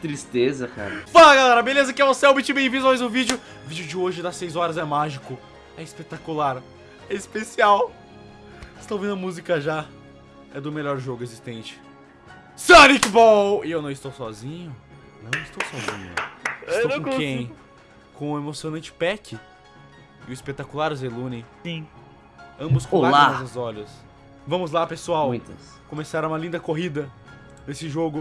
tristeza, cara. Fala galera, beleza? Aqui é o Selbit, bem-vindos a mais um vídeo. O vídeo de hoje das 6 horas é mágico, é espetacular, é especial. Vocês estão ouvindo a música já? É do melhor jogo existente. Sonic Ball! E eu não estou sozinho? Não estou sozinho. Estou com quem? Com o emocionante Peck e o espetacular Zelune. Sim. Ambos com Olá. lágrimas nos olhos. Vamos lá, pessoal. Muitas. Começaram uma linda corrida nesse jogo.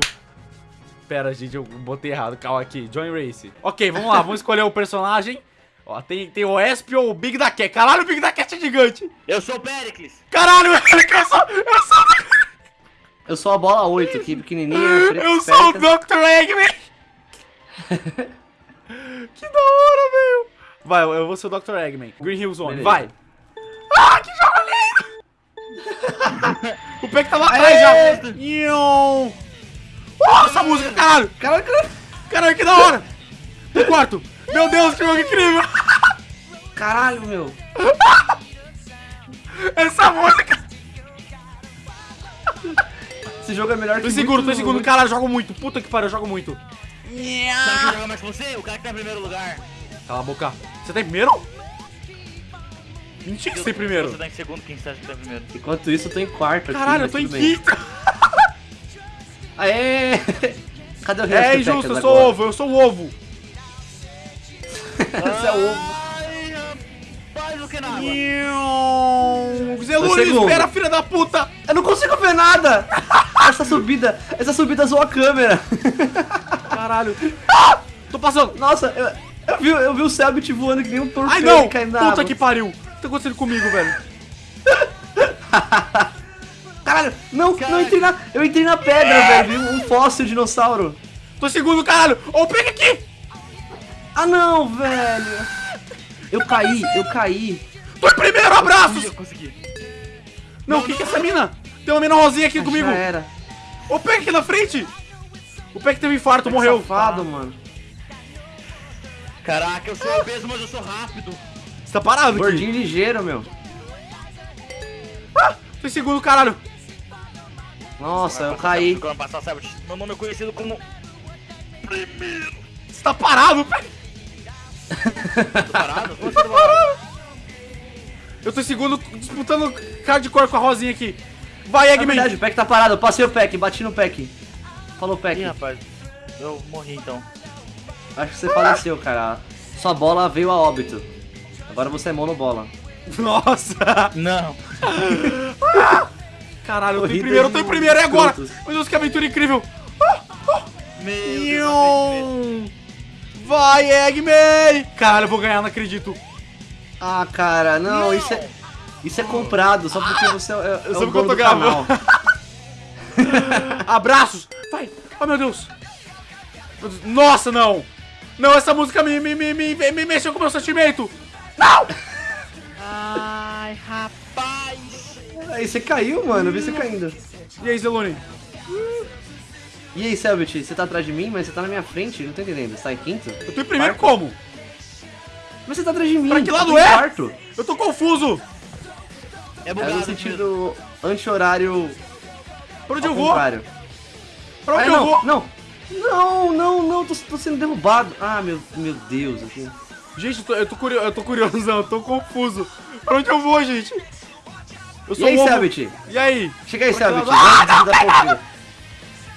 Pera, gente, eu botei errado. Calma aqui. Join Race. Ok, vamos lá. Vamos escolher o personagem. Ó, tem, tem o Esp ou o Big da Cat. Caralho, o Big da Cat é gigante. Eu sou o Pericles. Caralho, eu sou, eu sou, Eu sou a bola 8 aqui, pequenininha. eu sou o. Dr. Eggman. que da hora, velho. Vai, eu vou ser o Dr. Eggman. Green Hill Zone, Beleza. vai. Ah, que jogo lindo. o Peck tá lá atrás já. Ion. Oh, essa música, caralho. Caralho, caralho. Caralho, que da hora! No quarto! Meu Deus, que jogo incrível! Caralho, meu. Essa música! Esse jogo é melhor que Tô em segundo, tô em muito- segundo. Caralho, eu jogo muito. Puta que pariu, eu jogo muito. Sabe quem joga mais que você? O cara que tá em primeiro lugar. Cala a boca. Você tá em primeiro? Mentira que você tá em primeiro. Você tá em segundo, quem você acha que tá em primeiro? Enquanto isso, eu tô em quarto aqui. Caralho, eu mas tô em quinto. Aê! Cadê o resto É injusto, eu sou agora? ovo, eu sou o ovo. Você é ovo. Ai, rapaz, o que na água? Espera, filha da puta! Eu não consigo ver nada! essa subida, essa subida zoou a câmera. Caralho. Ah! Tô passando. Nossa, eu, eu vi, eu vi o Selbit voando que nem um torpedo Ai, não! caindo na Puta água. que pariu. O que tá acontecendo comigo, velho? Caralho, não, Cara. não entrei na. Eu entrei na pedra, velho. Vi um fóssil dinossauro. Tô segundo, caralho. Ô, pega aqui. Ah não, velho. Eu caí, eu caí. Tô em primeiro, abraços. Eu consegui. Não, o que que é essa mina? Tem uma mina rosinha aqui comigo. Já era. O Peck aqui na frente! O Peck teve um infarto, morreu. Safado, mano. Caraca, eu sou obeso, mas eu sou rápido. Você tá parado aqui? Gordinho ligeiro, meu. Tô em segundo, caralho. Nossa, eu caí. Meu nome é conhecido como... Você tá parado, Peck? Tô parado? Como você tá parado? Eu tô em segundo, disputando hardcore com a rosinha aqui. Vai, É Eggman. verdade, o Peck tá parado. Eu passei o Peck, bati no Peck. Falou, Peck. Ih, rapaz. Eu morri então. Acho que você faleceu, cara. Sua bola veio a óbito. Agora você é monobola. Nossa. Não. Caralho, eu tô em primeiro, eu tô em primeiro, é agora. Meu Deus, que aventura incrível. Meu não acredito. Ion. Vai, Eggman. Caralho, eu vou ganhar, não acredito. Ah, cara, não, Não. isso é. Isso é comprado, só porque você é, é Eu o soube que eu dono tô do canal. gravando. Abraços. Vai. Oh, meu Deus. Meu Deus. Nossa, não. Não, essa música me, me, me, me, me mexeu com o meu sentimento. Não. Ai, rapaz. Aí você caiu, mano, eu vi você caindo. E aí, Zelone? E aí, Selbit, você tá atrás de mim, mas você tá na minha frente, não tô entendendo. Você tá em quinto? Eu tô em primeiro Quarto? como? Mas você tá atrás de mim. Pra que lado é? Quarto. Eu tô confuso. É É bugado. no sentido anti-horário Pra onde eu vou? contrário. Pra onde Ah, eu não, vou? não, não, não, não, tô, tô sendo derrubado. Ah, meu, meu Deus, aqui. Gente, eu tô, eu tô curioso, eu tô curioso, eu tô confuso. Pra onde eu vou, gente? Eu E aí, um. Selbit? E aí? Chega aí, Selbit. Ah, Vamos.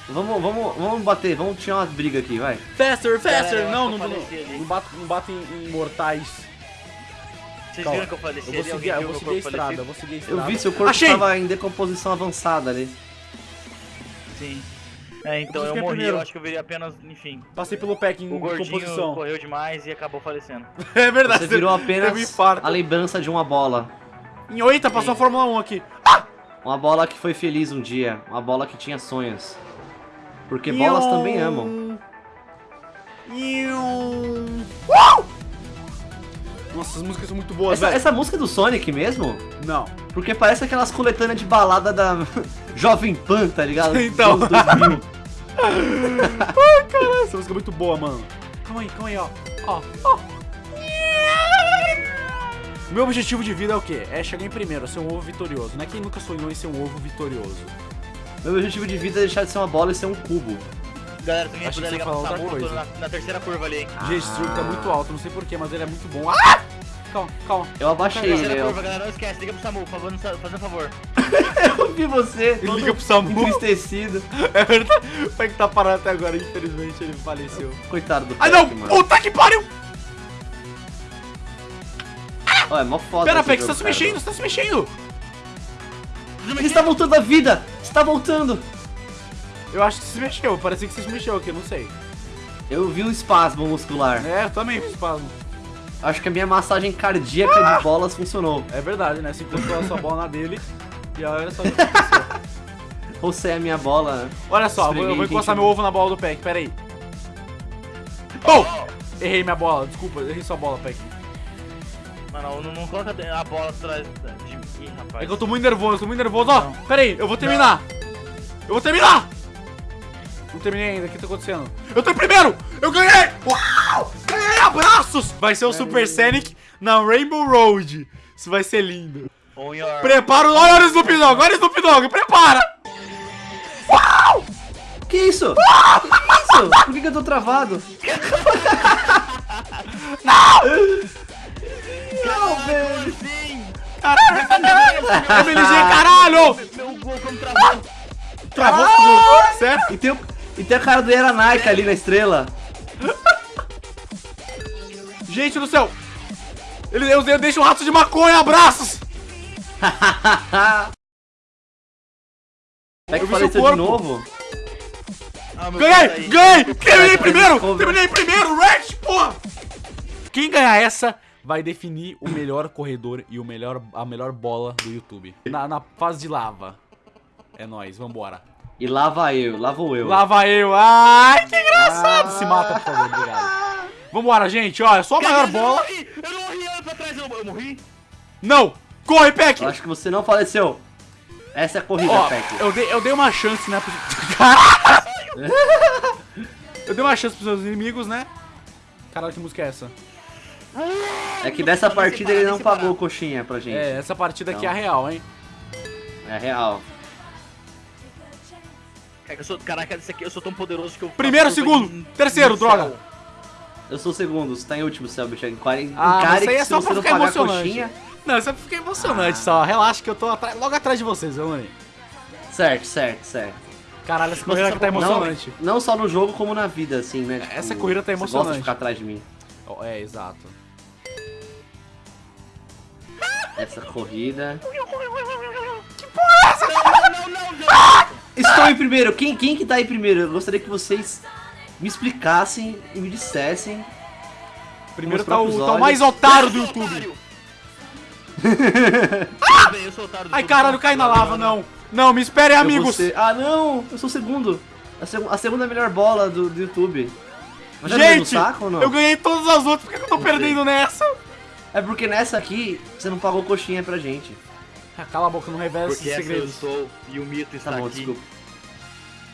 Vamos, vamos, vamos bater, vamos tirar uma briga aqui, vai. Faster, faster. Eu não, não, não, faleci ali. não bato, não bato em, em mortais. Vocês Calma. viram que eu faleci Eu vou ali? seguir, eu vou seguir a estrada, eu vou seguir a estrada. Eu vi seu corpo Achei! tava em decomposição avançada ali. Sim. É, então Eu eu morri, primeiro. eu acho que eu virei apenas, enfim. Passei pelo pack em O gordinho correu demais e acabou falecendo. É verdade. Você virou apenas a lembrança de uma bola. Em 8 passou a Fórmula 1 aqui. Uma bola que foi feliz um dia. Uma bola que tinha sonhos. Porque bolas também amam. Ion. Uau! Nossa, essas músicas são muito boas, Essa, velho. essa música é do Sonic mesmo? Não. Porque parece aquelas coletâneas de balada da Jovem Pan, tá ligado? Então. Dos anos 2000. Ai, caralho, essa música é muito boa, mano. Calma aí, calma aí, ó. Ó, ó. Meu objetivo de vida é o quê? É chegar em primeiro, ser um ovo vitorioso. Não é quem nunca sonhou em ser um ovo vitorioso. Meu objetivo de vida é deixar de ser uma bola e ser um cubo. Galera, Achei puder que ligar pro ia Samu, na, na terceira curva ali, hein. Gente, esse jogo tá muito alto, não sei porquê, mas ele é muito bom. Ah! Calma, calma. Eu abaixei ele, Terceira eu, curva, galera, não esquece, liga pro Samu, por favor, fazendo um favor. eu vi você, Ele liga pro Samu. entristecido. É verdade. O Peck tá parado até agora, infelizmente ele faleceu. Coitado do Ai não! Mano. Puta que pariu! Ó, é mó foda Pera, Peck, você jogo, tá se mexendo, você tá se mexendo! Ele está voltando à vida! Está voltando! Eu acho que você se mexeu, parecia que você se mexeu aqui, não sei. Eu vi um espasmo muscular. É, eu também fiz espasmo. Acho que a minha massagem cardíaca de bolas funcionou. É verdade, né? Você encostou a sua bola na dele e olha só o que aconteceu. Você é a minha bola. Olha só, eu vou, eu vou encostar meu ovo na bola do Peck, pera aí. Oh! Errei minha bola, desculpa, errei sua bola, Peck. Mano, não, não coloca a bola atrás de mim, rapaz. É que eu tô muito nervoso, tô muito nervoso. Ó, pera aí, eu vou terminar. Eu vou terminar! Não terminei ainda, o que tá acontecendo? Eu tô em primeiro! Eu ganhei! Uau! Ganhei abraços! Vai ser o Super Sonic na Rainbow Road. Isso vai ser lindo. Your... Prepara o... Olha o Snoop Dogg, olha o Snoop Dogg, prepara! Que isso? que isso? Por que, que eu tô travado? Não, velho! Sim! MLG, caralho! Meu gol como travou! Travou tudo. Sério? E tem, o- e tem a cara do Eranaka ali na estrela. Gente do céu! Ele, eu, eu deixo um rato de maconha, abraços! Vai que Eu faleceu de novo. Ah, Ganhei! Ganhei! Terminei primeiro! Terminei primeiro! Red, porra! Quem ganhar essa vai definir o melhor corredor e o melhor, a melhor bola do YouTube. Na, na fase de lava. É nóis, vambora. E lá vai eu, lá vou eu. Lava eu! Ai, que engraçado! Se mata, por favor, obrigado. Vambora, gente, ó, é só a maior Cara, bola. Eu não morri! Eu não morri, olha pra trás, eu, eu morri? Não! Corre, Peck! Eu acho que você não faleceu. Essa é a corrida, Ó, Peck. eu dei, eu dei uma chance, né? Caralho! eu dei uma chance pros meus inimigos, né? Caralho, que música é essa? É que dessa Vamos partida ele não vamos pagou coxinha pra gente. É, essa partida aqui é a Então. real, hein? É real. Eu sou, caraca, esse aqui, eu sou tão poderoso que eu... Primeiro, segundo, em- terceiro, droga. céu. Eu sou o segundo, você tá em último, Selbit. Encare Ah, encare isso aí que é se só pra não ficar emocionante. coxinha... Não, isso é ficar emocionante só. Relaxa que eu tô atra- logo atrás de vocês, viu, Lani? Certo, certo, certo. Caralho, essa corrida aqui tá Não, emocionante. não só no jogo, como na vida, assim, né? Tipo, Essa corrida tá Você gosta emocionante. de ficar atrás de mim. É, exato. Essa corrida... Não, não, não, não! Estou em primeiro. Quem, quem que tá em primeiro? Eu gostaria que vocês me explicassem e me dissessem. Primeiro tá o, tá o mais otário do YouTube. do Ai, caralho, cai na lava, não. Não, me esperem, amigos. ser- Ah, não! Eu sou o segundo. A, seg- a segunda melhor bola do, do YouTube. Mas Gente, saco eu ganhei todas as outras, por que que eu tô perdendo nessa? É porque nessa aqui você não pagou coxinha pra gente. Ah, cala a boca, não revela Porque esses essa eu sou e o mito está Tá bom, aqui. desculpa.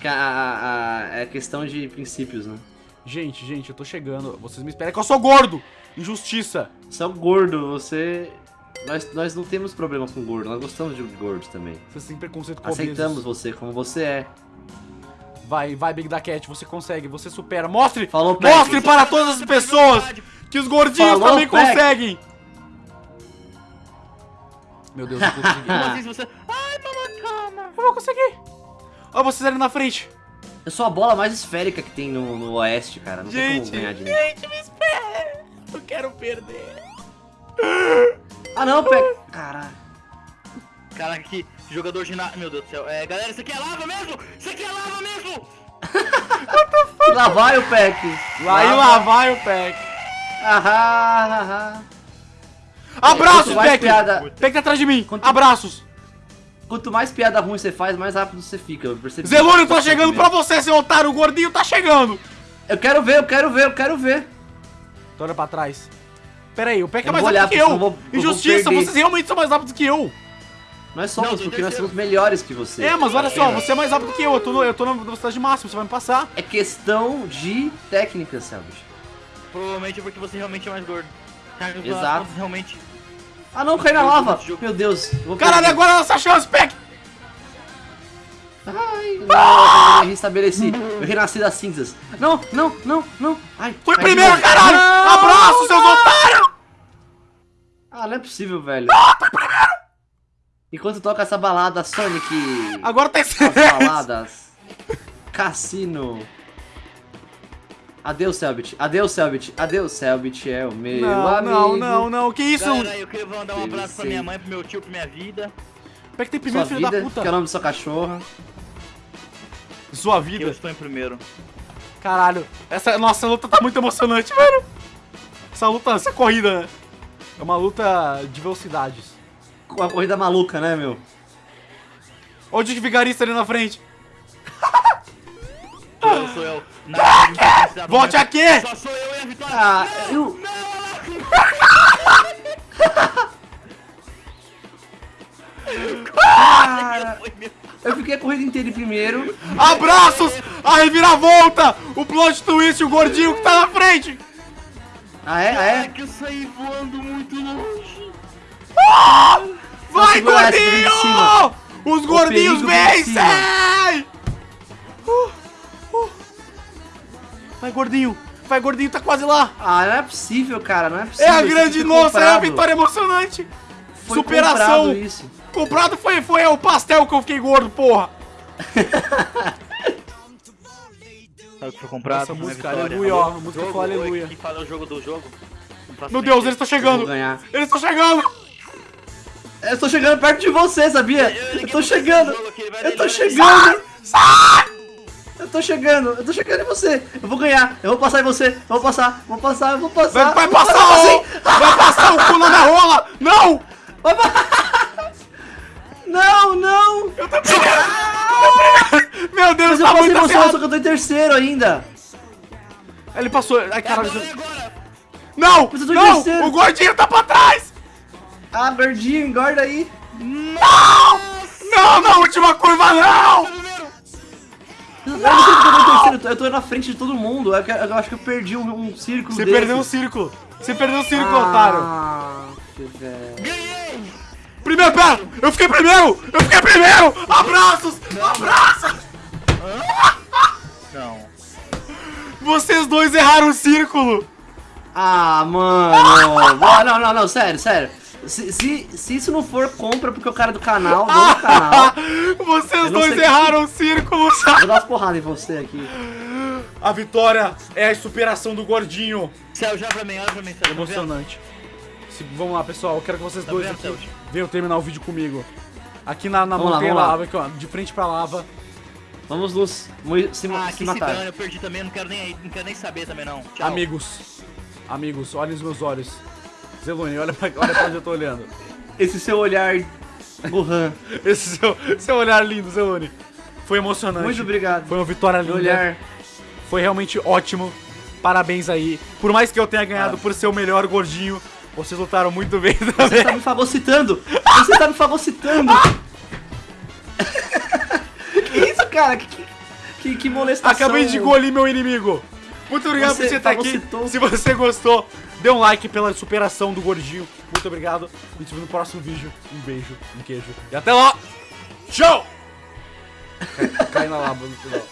Que a- a- a- é questão de princípios, né? Gente, gente, eu tô chegando. Vocês me esperem que eu sou gordo. Injustiça. Você é um gordo, você. Nós, nós não temos problema com gordo, nós gostamos de gordos também. Vocês têm preconceito com Aceitamos obesos. você como você é. Vai, vai, Big da Cat, você consegue, você supera. Mostre, Falou, mostre para todas as pessoas que os gordinhos Falou, também conseguem. Meu Deus, eu consegui. Como assim, você... Ai, mamãe, calma. Eu vou conseguir. Olha vocês ali na frente. Eu sou a bola mais esférica que tem no, no oeste, cara. Não tem Gente, como ganhar de mim. gente, me espera. Eu quero perder. Ah não, Peck. Caralho. Caraca, que jogador de nada. Meu Deus do céu. É, galera, isso aqui é lava mesmo? Isso aqui é lava mesmo? E lá vai o Peck. Lá e lá vai o Peck. Ahá, ahá. Abraços, Peck. piada- Peck tá atrás de mim. Quanto- Abraços. Quanto mais piada ruim você faz, mais rápido você fica. Eu. Zelônio, tá chegando pra você, seu otário. O gordinho tá chegando. Eu quero ver, eu quero ver, eu quero ver. Então olha pra trás. Pera aí, o Peck é Eu mais rápido olhar, que eu. eu vou- eu Injustiça, perder. vocês realmente são mais rápidos que eu. Nós somos, Não, tô porque nós somos melhores que você. É, mas olha só, você é mais rápido que eu. Eu tô, no, eu tô na velocidade máxima, você vai me passar. É questão de técnica, Selbit. Provavelmente é porque você realmente é mais gordo. Exato. Realmente. Ah não, cai na lava. Meu Deus. Caralho, perder. agora é nossa chance, Peck. Ai, não, eu restabeleci. Eu renasci das cinzas. Não, não, não, não. Ai, de primeiro, caralho! Não, Abraço, seus não. otários! Ah, não é possível, velho. Enquanto toca essa balada Sonic. Agora tá As baladas. Cassino. Adeus, Selbit. Adeus, Selbit. Adeus, Selbit é o meu Não, amigo. não, não, não. Que isso? Galera, eu queria mandar um abraço pra minha mãe, pro meu tio, pra minha vida. Como é que tem Sua primeiro, filho vida, da puta? que é o nome da sua cachorra. Sua Eu vida. estou em primeiro. Caralho. Essa nossa luta tá muito emocionante, velho. Essa luta, essa corrida, né? É uma luta de velocidades. Uma corrida maluca, né, meu? Olha o vigarista ali na frente. Eu sou eu. Nada de intensidade, Volte mas aqui! Só sou eu e a vitória. Ah, não, eu- Cara, meu. eu fiquei a corrida inteira em primeiro. Abraços! A reviravolta! O plot twist, o gordinho que tá na frente! Ah, é? Ah, É é? que eu saí voando muito longe. Vai, vem de gordinho! Os gordinhos vencem! Vai, gordinho! Vai, gordinho, tá quase lá! Ah, não é possível, cara. Não é É possível. a Isso grande foi nossa, é a vitória emocionante! Foi Superação! comprado isso. Comprado foi, foi o pastel que eu fiquei gordo, porra! Sabe o que foi comprado? Essa música, aleluia, ó, a música Jogo, fala oi, aleluia. Que fala o jogo do jogo. Meu Deus, eles estão Eu chegando! Eles estão chegando! Eu tô chegando perto de você, sabia? Eu Eu liguei tô chegando. Eu tô chegando. Eu tô chegando. Eu tô chegando em você. Eu vou ganhar. Eu vou passar em você. Eu vou passar. Vou passar. Eu vou passar. Vai, vai vou passar o... Vai passar o cu na minha rola! Não! Não, não. Eu tô primeiro! Meu Deus, Mas eu tá passei muito você, só que eu tô em terceiro ainda. Ele passou. Ai, caralho. Agora, agora. Não! Mas eu tô em Não! O gordinho tá pra trás! Ah, gordinho, engorda aí. Não! Não, na última curva, não! Primeiro. Eu não sei porque eu tô eu tô- Eu tô na frente de todo mundo. Eu, que- eu acho que eu perdi um, um círculo Você desse. perdeu um círculo. Você perdeu um círculo, otário. Ah, que velho. Ganhei. Primeiro, pera! Eu fiquei primeiro! Eu fiquei primeiro! Abraços! Abraços! Não. Vocês dois erraram o círculo! Ah, mano. Ah, não, não, não, sério, sério. Se, se, se isso não for compra porque o cara do canal, dono do canal, Vocês dois erraram o círculo! vou dar umas porradas em você aqui. A vitória é a superação do gordinho. Céu, já pra mim, olha pra mim, Céu. tá? Emocionante. Se- vamos lá, pessoal. Eu quero que vocês Tá dois vendo, aqui venham terminar o vídeo comigo. Aqui na, na Vamos montanha lá. lava, aqui, ó, de frente pra lava. Vamos mui- se, Ah, se matar. eu perdi também, não quero nem, não quero nem saber também não. Tchau. Amigos, amigos, olhem os meus olhos. Zelone, olha pra, olha pra onde eu tô olhando. Esse seu olhar Gohan. Esse seu, seu olhar lindo, Zelone. Foi emocionante. Muito obrigado. Foi uma vitória linda. olhar. Foi realmente ótimo. Parabéns aí. Por mais que eu tenha ganhado Ah. por ser o melhor gordinho, vocês lutaram muito bem Você também. tá me fagocitando! Você tá me fagocitando! que isso, cara? Que, que, que, molestação. Acabei de engolir meu inimigo. Muito obrigado Você por você estar aqui. Se você gostou, dê um like pela superação do gordinho. Muito obrigado. E te vemos no próximo vídeo. Um beijo, um queijo. E até lá. Tchau! Cai na lava no final.